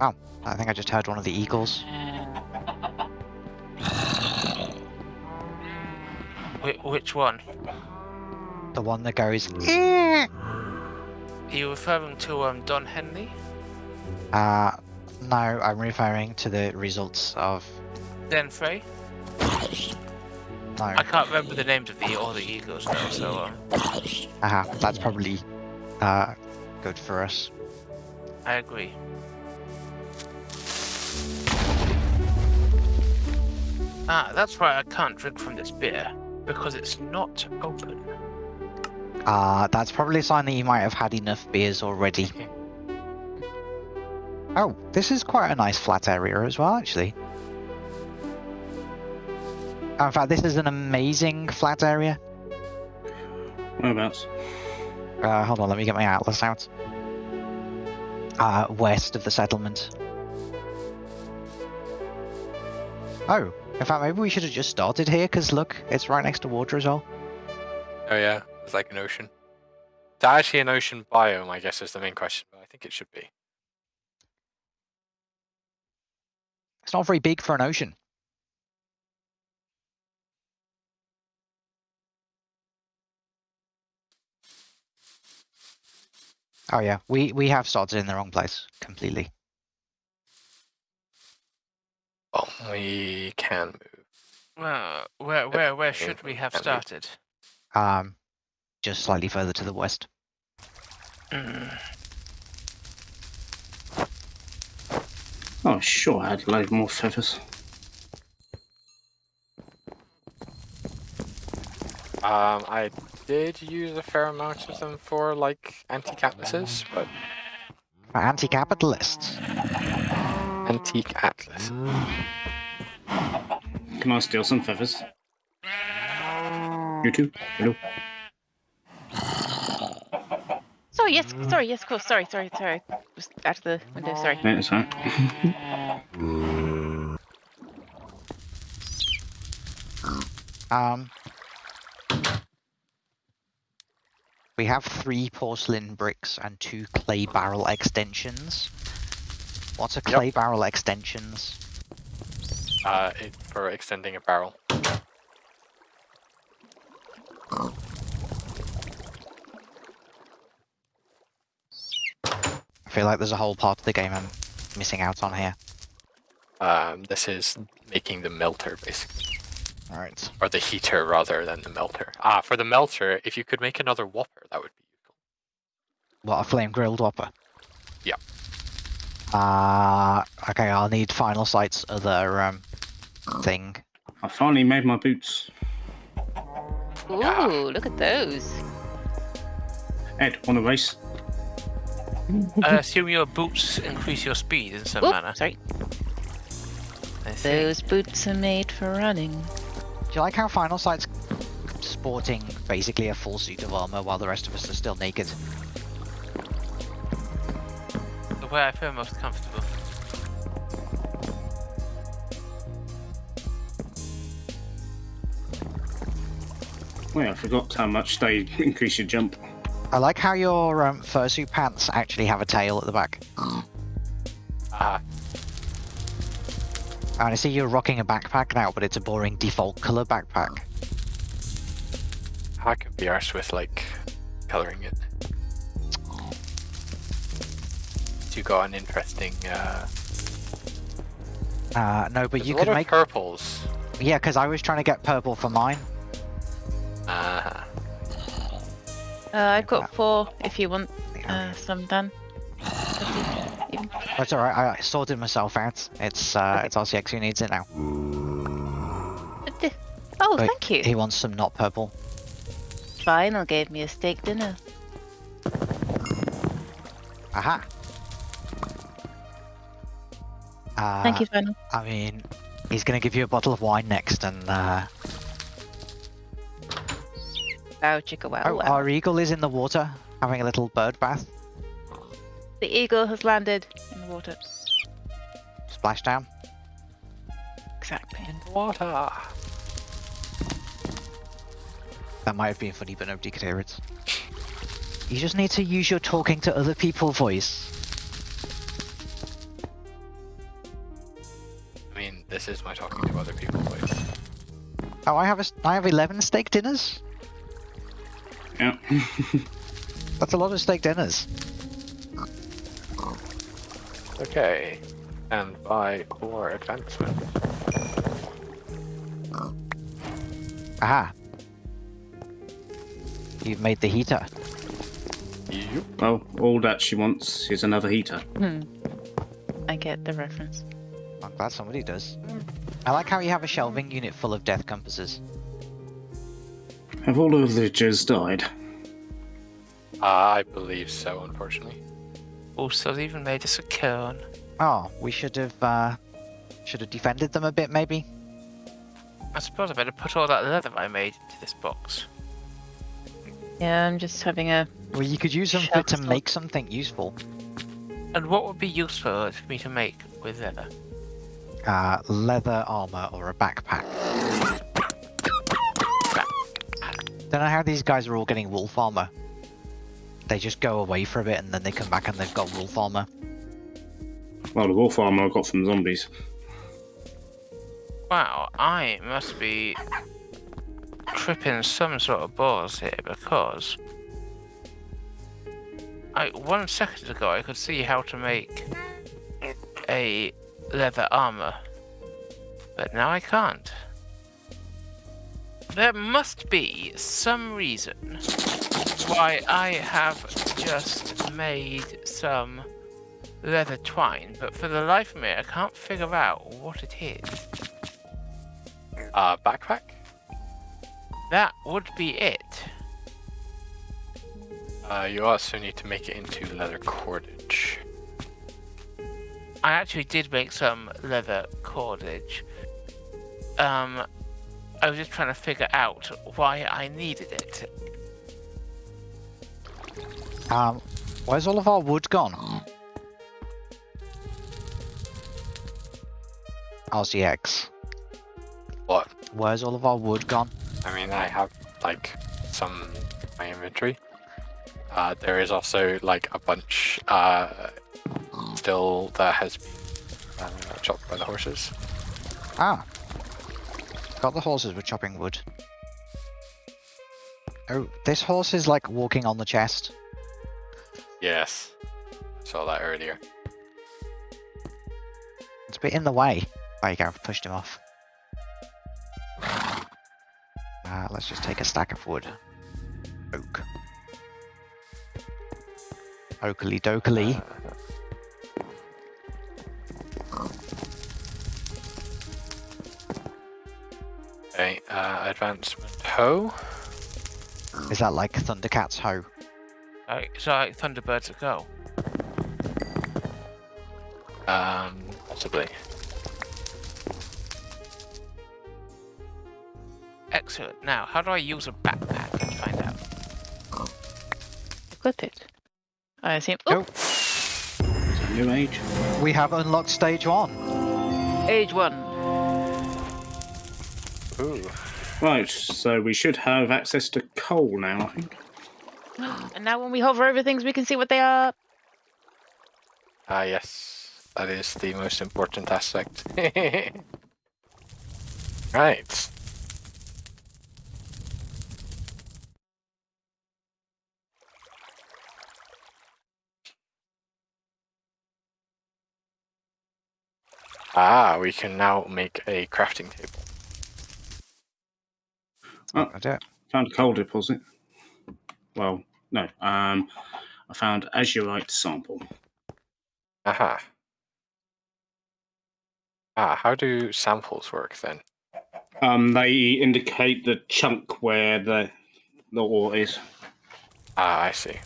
Oh, I think I just heard one of the eagles. Wh- which one? The one that goes. Are you referring to um Don Henley? Uh, no, I'm referring to the results of. Den Frey? No, I can't remember the names of the all the eagles though, so um, aha, that's probably uh good for us. I agree. Ah, that's why I can't drink from this beer because it's not open. Uh, that's probably a sign that you might have had enough beers already. Oh, this is quite a nice flat area as well, actually. In fact, this is an amazing flat area. Whereabouts? Uh, hold on, let me get my atlas out. Uh, west of the settlement. Oh, in fact, maybe we should have just started here, because look, it's right next to water as well. Oh yeah, it's like an ocean. Is that actually an ocean biome? I guess is the main question, but I think it should be. It's not very big for an ocean. Oh yeah, we we have started in the wrong place completely. Well, we can move. Well, where where where should we have started? Um, just slightly further to the west. Mm, Oh, sure, I had a load more feathers. Um, I did use a fair amount of them for like antique-atlases, but anti-capitalists. Antique atlas. Can I steal some feathers? You too? Hello? Sorry, yes, sorry, yes, of course, sorry, sorry, sorry. Just out of the window, sorry. Yeah, that's right. Um, we have three porcelain bricks and two clay barrel extensions. What are Yep. clay barrel extensions? Uh, it, for extending a barrel. I feel like there's a whole part of the game I'm missing out on here. Um, this is making the melter basically, Alright. or the heater rather than the melter. Ah, for the melter, if you could make another whopper, that would be useful. What, a flame grilled whopper? Yeah. Uh, okay, I'll need final sight's other, um, thing. I finally made my boots. Ooh, Yeah. look at those. Ed, want a race? I assume your boots increase your speed in some Oop, manner. sorry. Those boots are made for running. Do you like how final sight's sporting basically a full suit of armor while the rest of us are still naked? The way I feel most comfortable. Wait, I forgot how much they increase your jump. I like how your um, fursuit pants actually have a tail at the back. Ah, And I see you're rocking a backpack now, but it's a boring default color backpack. I could be arse with like coloring it. Got an interesting. Uh, Uh, no, but there's you a lot could of make. purples. Yeah, because I was trying to get purple for mine. Ah, Uh, I've got four if you want uh, some done. That's alright, I I sorted myself out. It's uh, Okay. it's RCX who needs it now. Oh, Wait, thank you. He wants some not purple. Final gave me a steak dinner. Aha! Uh, Thank you, Final. I mean, he's gonna give you a bottle of wine next, and uh, Wow, chicka wow, oh, wow. our eagle is in the water, having a little bird bath. The eagle has landed in the water. Splashdown. Exactly. In water. That might have been funny, but nobody could hear it. You just need to use your talking to other people voice. This is my talking to other people voice. Oh, I have a, s- I have 11 steak dinners. Yeah. That's a lot of steak dinners. Okay. And by core advancement. Aha. You've made the heater. Yep. well, all that she wants is another heater. Hmm. I get the reference. I'm glad somebody does. I like how you have a shelving unit full of death compasses. Have all of the villagers died? I believe so, unfortunately. Also, they even made us a cone. Oh, we should have, uh, should have defended them a bit, maybe. I suppose I better put all that leather I made into this box. Yeah, I'm just having a. Well, you could use them to make something useful. And what would be useful for me to make with leather? Uh, leather armor or a backpack. Don't know how these guys are all getting wolf armor. They just go away for a bit and then they come back and they've got wolf armor. Well, the wolf armor I got from zombies. Wow, I must be tripping some sort of balls here because I one second ago I could see how to make a leather armor, but now I can't. There must be some reason why I have just made some leather twine, but for the life of me I can't figure out what it is. Uh, backpack? That would be it. Uh, you also need to make it into leather cordage. I actually did make some leather cordage. Um, I was just trying to figure out why I needed it. Um, where's all of our wood gone? RCX. What? Where's all of our wood gone? I mean, I have like some in my inventory. Uh, there is also like a bunch uh, still that has been uh, chopped by the horses. Ah. Got the horses were chopping wood. Oh, this horse is like walking on the chest. Yes, saw that earlier. It's a bit in the way. There you go, I've pushed him off. Uh, let's just take a stack of wood. Oak. Oakley dokely. Okay, uh, advancement hoe. Is that like Thundercat's hoe? Like, so like Thunderbirds that go. Um, possibly. Excellent. Now, how do I use a backpack? Let's find out. Equip it. I assume. Oh. Oh, It's a new age. We have unlocked stage one. age one. Ooh. Right, so we should have access to coal now, I think. And now when we hover over things, we can see what they are. Ah, yes, that is the most important aspect. right. Ah, we can now make a crafting table. I do. Found a coal deposit. Well, no. Um, I found azurite sample. Aha. Ah, how do samples work then? Um, they indicate the chunk where the the ore is. Ah, I see.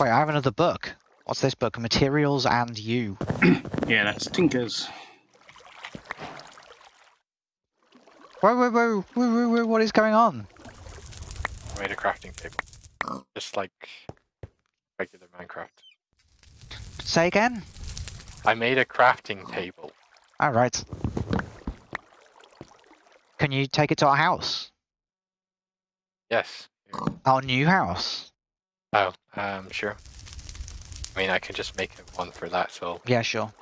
Wait, I have another book. What's this book? Materials and You. Yeah, that's Tinker's. Whoa, whoa, whoa, whoa, whoa, whoa, what is going on? I made a crafting table. Just like regular Minecraft. Say again? I made a crafting table. Alright. Can you take it to our house? Yes. Our new house? Oh, um, sure. I mean, I can just make one for that, so Yeah, sure.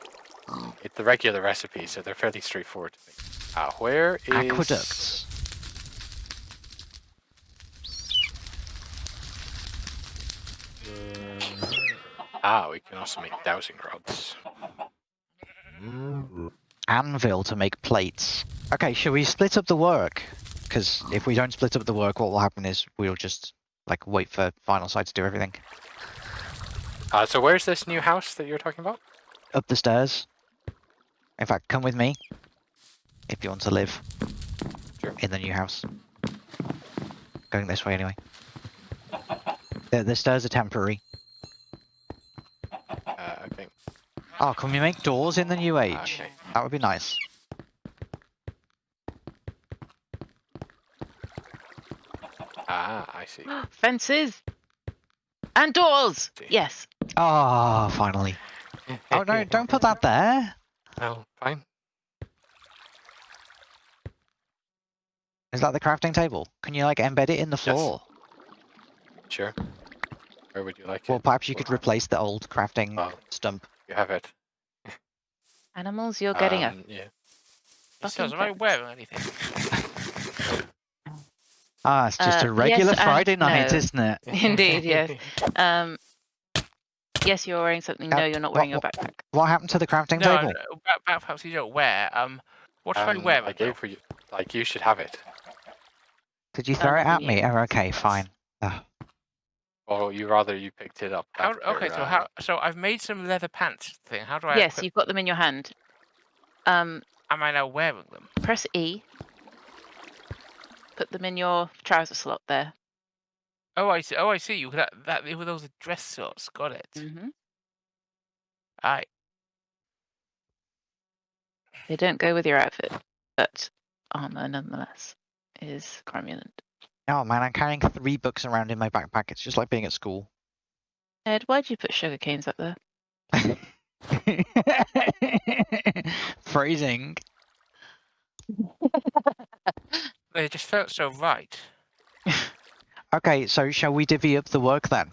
It's the regular recipe, so they're fairly straightforward to make. Uh, where is Aqueducts. Ah, we can also make dowsing rods. Anvil to make plates. Okay, shall we split up the work? Because if we don't split up the work, what will happen is we'll just like wait for final side to do everything. Uh, so where's this new house that you're talking about? Up the stairs. In fact, come with me if you want to live Sure. in the new house. Going this way anyway. The, the stairs are temporary. Uh, okay. Oh, can we make doors in the new age? Okay. That would be nice. Ah, I see. Fences and doors. See. Yes. Oh, finally. Oh no, don't put that there. Oh, fine. Is that the crafting table? Can you like embed it in the Yes. floor? Sure. Where would you like Well, it? Well, perhaps you could replace the old crafting Oh, stump. you have it. Animals, you're getting a Um, Yeah. He Fucking says, am I fence. wearing anything? Ah, it's just Uh, a regular yes and Friday night, no. isn't it? Indeed, yes. Um, yes, you're wearing something. Uh, No, you're not what- wearing your backpack. What happened to the crafting No, table? no, back- back perhaps you don't wear. Um, what should I Um, wear? I gave for you. Like you should have it. Did you throw it Um, at me? Oh, okay, fine. Ugh. Or you rather you picked it up. How, okay, so uh, how? So I've made some leather pants thing. How do I? Yes, equip- you've got them in your hand. Um, Am I now wearing them? press E. Put them in your trouser slot there. Oh, I see. Oh, I see. You that that were those dress slots. Got it. hmm Aye. They don't go with your outfit, but armor nonetheless is cromulent. Oh man, I'm carrying three books around in my backpack. It's just like being at school. Ed, why'd you put sugar canes up there? Phrasing. They just felt so right. Okay, so shall we divvy up the work then?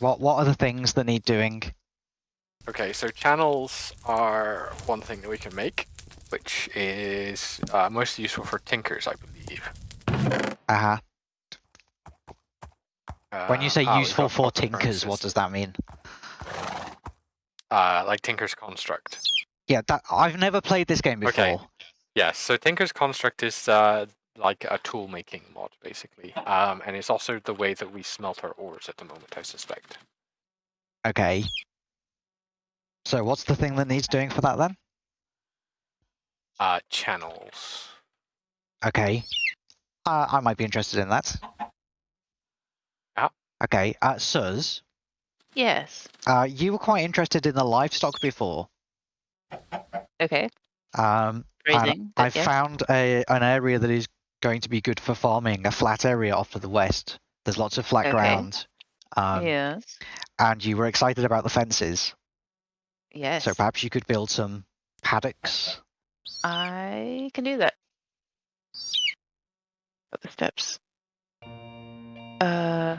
What What are the things that need doing? Okay, so channels are one thing that we can make, which is uh, most useful for tinkers, I believe. Uh huh. When you Uh, say ah, useful for tinkers, what does that mean? Uh, like Tinker's Construct. Yeah, that I've never played this game before. Okay. Yes, so Tinker's Construct is uh, like a tool making mod, basically. Um, and it's also the way that we smelt our ores at the moment, I suspect. Okay. So what's the thing that needs doing for that then? Uh, channels. Okay. Uh, I might be interested in that. Yeah. Okay. Uh, Suz, Yes. uh, you were quite interested in the livestock before. Okay. Um, Grazing. I but yes. found a an area that is going to be good for farming, a flat area off to the west. There's lots of flat Okay. ground. Um, yes. And you were excited about the fences, Yes. so perhaps you could build some paddocks. I can do that. Got the steps. Uh.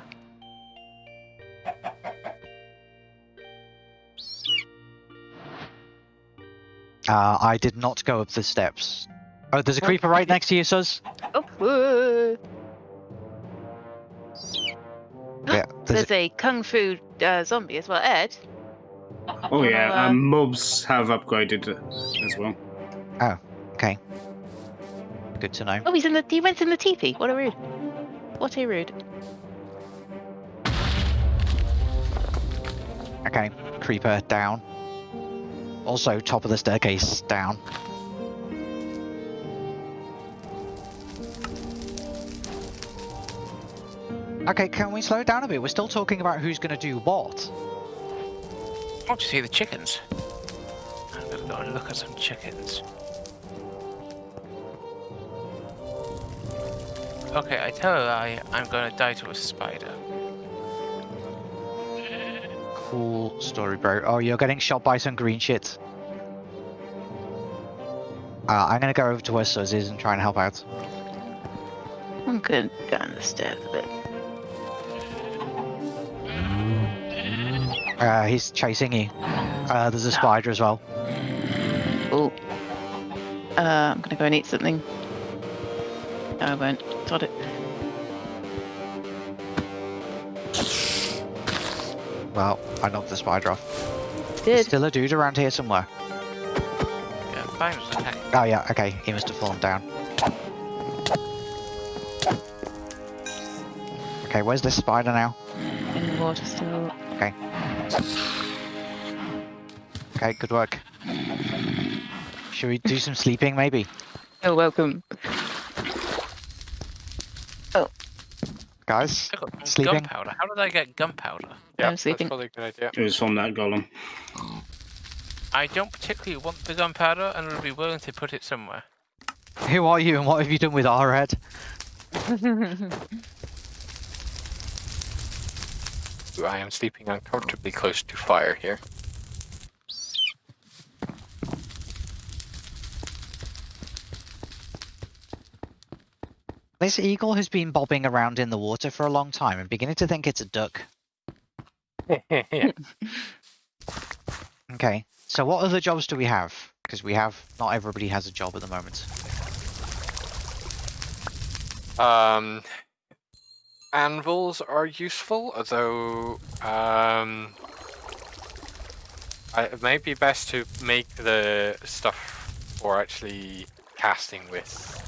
Uh, I did not go up the steps. Oh, there's a Oh, creeper right next to you, Suz. Oh. whoa. Yeah, there's There's a kung fu uh, zombie as well. Ed. Oh yeah, uh, um, mobs have upgraded as well. Oh, okay. Good to know. Oh, he's in the. He went in the teepee. What a rude. What a rude. Okay, creeper down. Also, top of the staircase down. Okay, can we slow it down a bit? We're still talking about who's going to do what. I want to see the chickens. I'm gonna go and look at some chickens. Okay, I tell a lie. I'm gonna die to a spider. Cool story, bro. Oh, you're getting shot by some green shit. Uh, I'm gonna go over to where Suz is and try and help out. I'm going down the stairs a bit. Uh, he's chasing you. Uh, there's a spider as well. Oh. Uh, I'm gonna go and eat something. No, I won't. Sod it. Well, I knocked the spider off. There's still a dude around here somewhere. Yeah, fine. Oh yeah, okay, he must have fallen down. Okay, where's this spider now? In the water still. Okay. Okay, good work. Should we do some sleeping maybe? You're welcome. Guys? I got some Sleeping? gunpowder. How did I get gunpowder? Yeah, I'm sleeping. That's probably a good idea. It was from that golem. I don't particularly want the gunpowder and would be willing to put it somewhere. Who are you and what have you done with our head? I am sleeping uncomfortably close to fire here. This eagle has been bobbing around in the water for a long time. I'm beginning to think it's a duck. Okay, so what other jobs do we have? Because we have, not everybody has a job at the moment. um, anvils are useful, although um, I, it might be best to make the stuff for actually casting with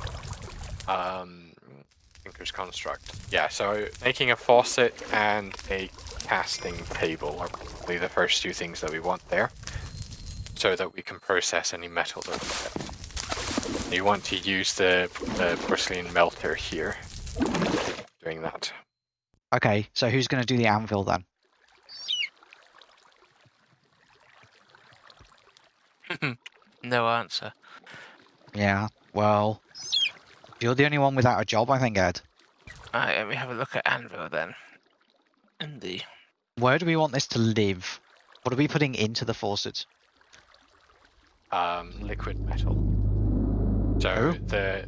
um, Tinker's Construct. Yeah, so making a faucet and a casting table are probably the first two things that we want there, so that we can process any metal that we get. You want to use the, the porcelain melter here, doing that. Okay, so who's going to do the anvil then? No answer. Yeah, well, you're the only one without a job, I think, Ed. Alright, let me have a look at Anvil then. And the Where do we want this to live? What are we putting into the faucet? um, liquid metal. So Oh. the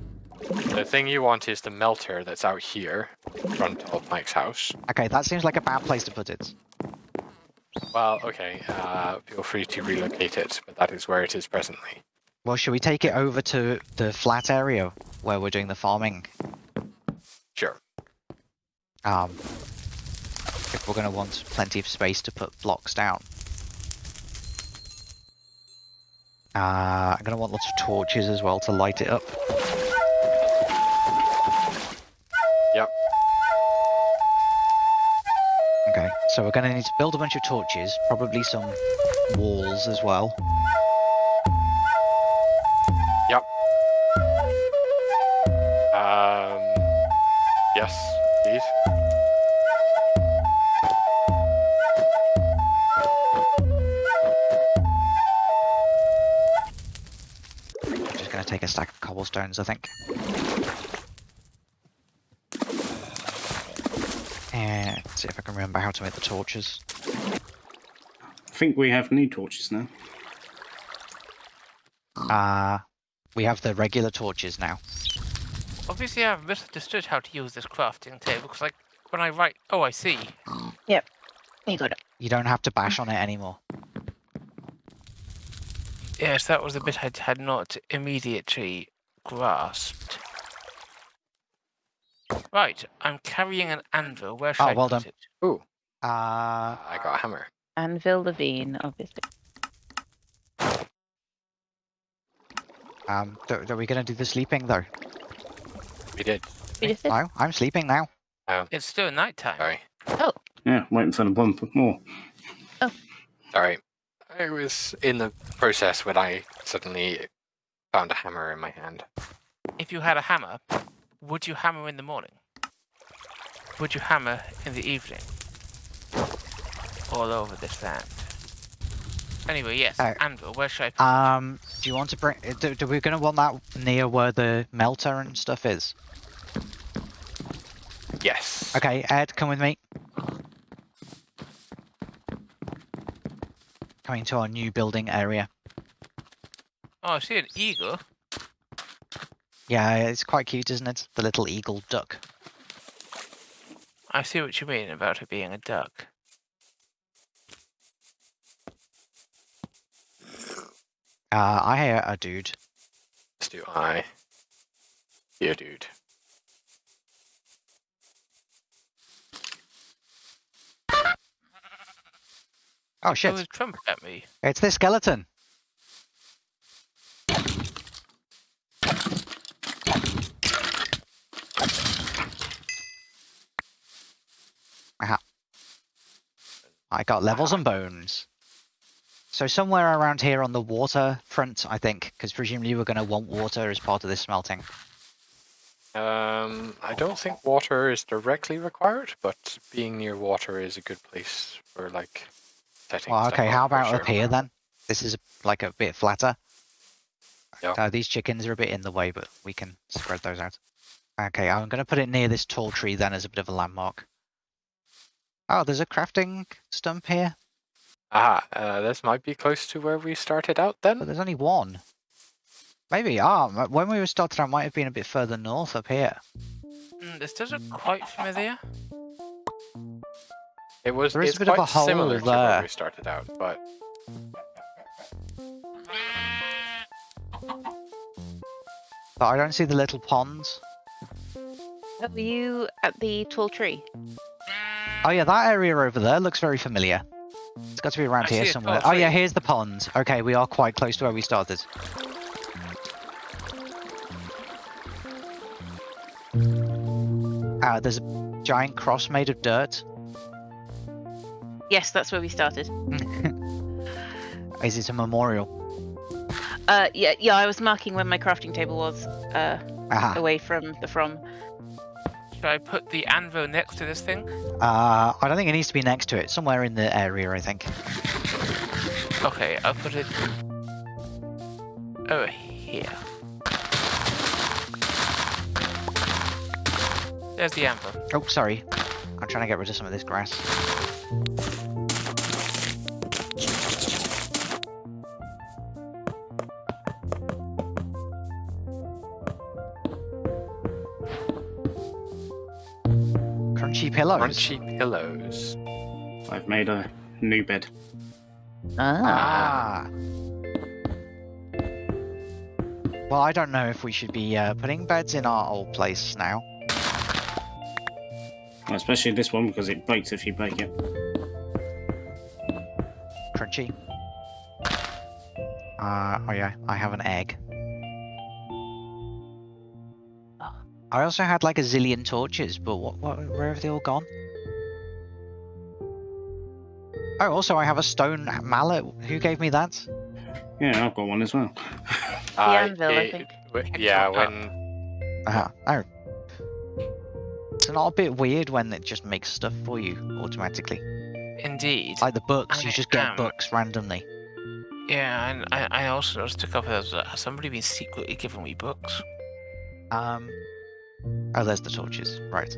the thing you want is the melter that's out here, in front of Mike's house. Okay, that seems like a bad place to put it. Well, okay, uh, feel free to relocate it, but that is where it is presently. Well, should we take it over to the flat area where we're doing the farming? Sure. Um, if we're going to want plenty of space to put blocks down. Uh, I'm going to want lots of torches as well to light it up. Yep. Okay, so we're going to need to build a bunch of torches, probably some walls as well. Um, yes, please. I'm just going to take a stack of cobblestones, I think. And see if I can remember how to make the torches. I think we have new torches now. Uh, we have the regular torches now. Obviously I've misunderstood how to use this crafting table because like when I write oh I see. Yep, you got it. You don't have to bash on it anymore. Yes, that was the bit I had not immediately grasped. Right, I'm carrying an anvil. Where should Oh, I well put done. it? Uh, I got a hammer. Anvil Levine, obviously. um, so are we going to do the sleeping though? We did. We just did. No, I'm sleeping now. It's still night time. Sorry. Oh, Yeah, waiting for the one for more. Oh. Sorry. I was in the process when I suddenly found a hammer in my hand. If you had a hammer, would you hammer in the morning? Would you hammer in the evening? All over this land. Anyway, yes, Uh, anvil. Where should I put it? Um, do you want to bring? Uh, do, do we going to want that near where the melter and stuff is? Yes. Okay, Ed, come with me. Coming to our new building area. Oh, I see an eagle. Yeah, it's quite cute, isn't it? The little eagle duck. I see what you mean about it being a duck. Uh, I hear a dude. As do I. Yeah, dude. Oh shit! his trumpet at me. It's this skeleton. Aha. I got levels and bones. So somewhere around here on the water front, I think, because presumably we're going to want water as part of this smelting. Um, I don't think water is directly required, but being near water is a good place for like setting. Well, okay, how about up here then? This is like a bit flatter. Yeah. Uh, these chickens are a bit in the way, but we can spread those out. Okay, I'm going to put it near this tall tree then as a bit of a landmark. Oh, there's a crafting stump here, Ah, uh, this might be close to where we started out then. but there's only one. Maybe, ah, when we were started, I might have been a bit further north up here. Mm, this does look quite familiar. It was. There is it's a bit of quite a hole similar to where we started out, but But I don't see the little ponds. Are you at the tall tree? Oh yeah, that area over there looks very familiar. It's got to be around I here somewhere. Oh yeah, here's the pond. Okay, we are quite close to where we started. Uh, there's a giant cross made of dirt. Yes, that's where we started. Is it a memorial? Uh, yeah, yeah. I was marking where my crafting table was, uh, Aha. away from the from. Should I put the anvil next to this thing? Uh, I don't think it needs to be next to it. Somewhere in the area, I think. Okay, I'll put it over here. There's the anvil. Oh, sorry. I'm trying to get rid of some of this grass. Pillows. crunchy pillows. I've made a new bed. Ah. Well, I don't know if we should be uh, putting beds in our old place now. Well, especially this one because it breaks if you break it. Crunchy. Uh, oh yeah, I have an egg. I also had like a zillion torches, but what, what, where have they all gone? Oh, also I have a stone mallet. Who gave me that? Yeah, I've got one as well. Uh, anvil, I it- think. w- It's Yeah, not when Uh, oh. It's not a bit weird when it just makes stuff for you automatically. Indeed. Like the books, you just get am. books randomly. Yeah, and I, I also noticed a couple of those. uh, Has somebody been secretly giving me books? Um. Oh, there's the torches. Right.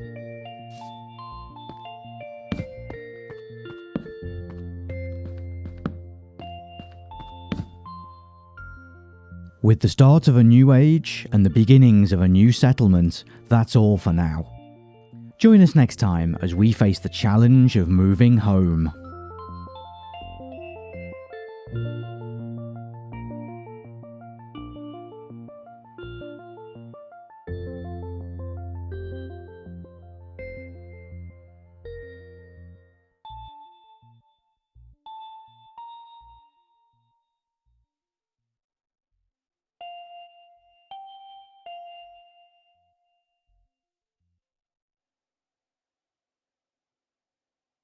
With the start of a new age and the beginnings of a new settlement, that's all for now. Join us next time as we face the challenge of moving home.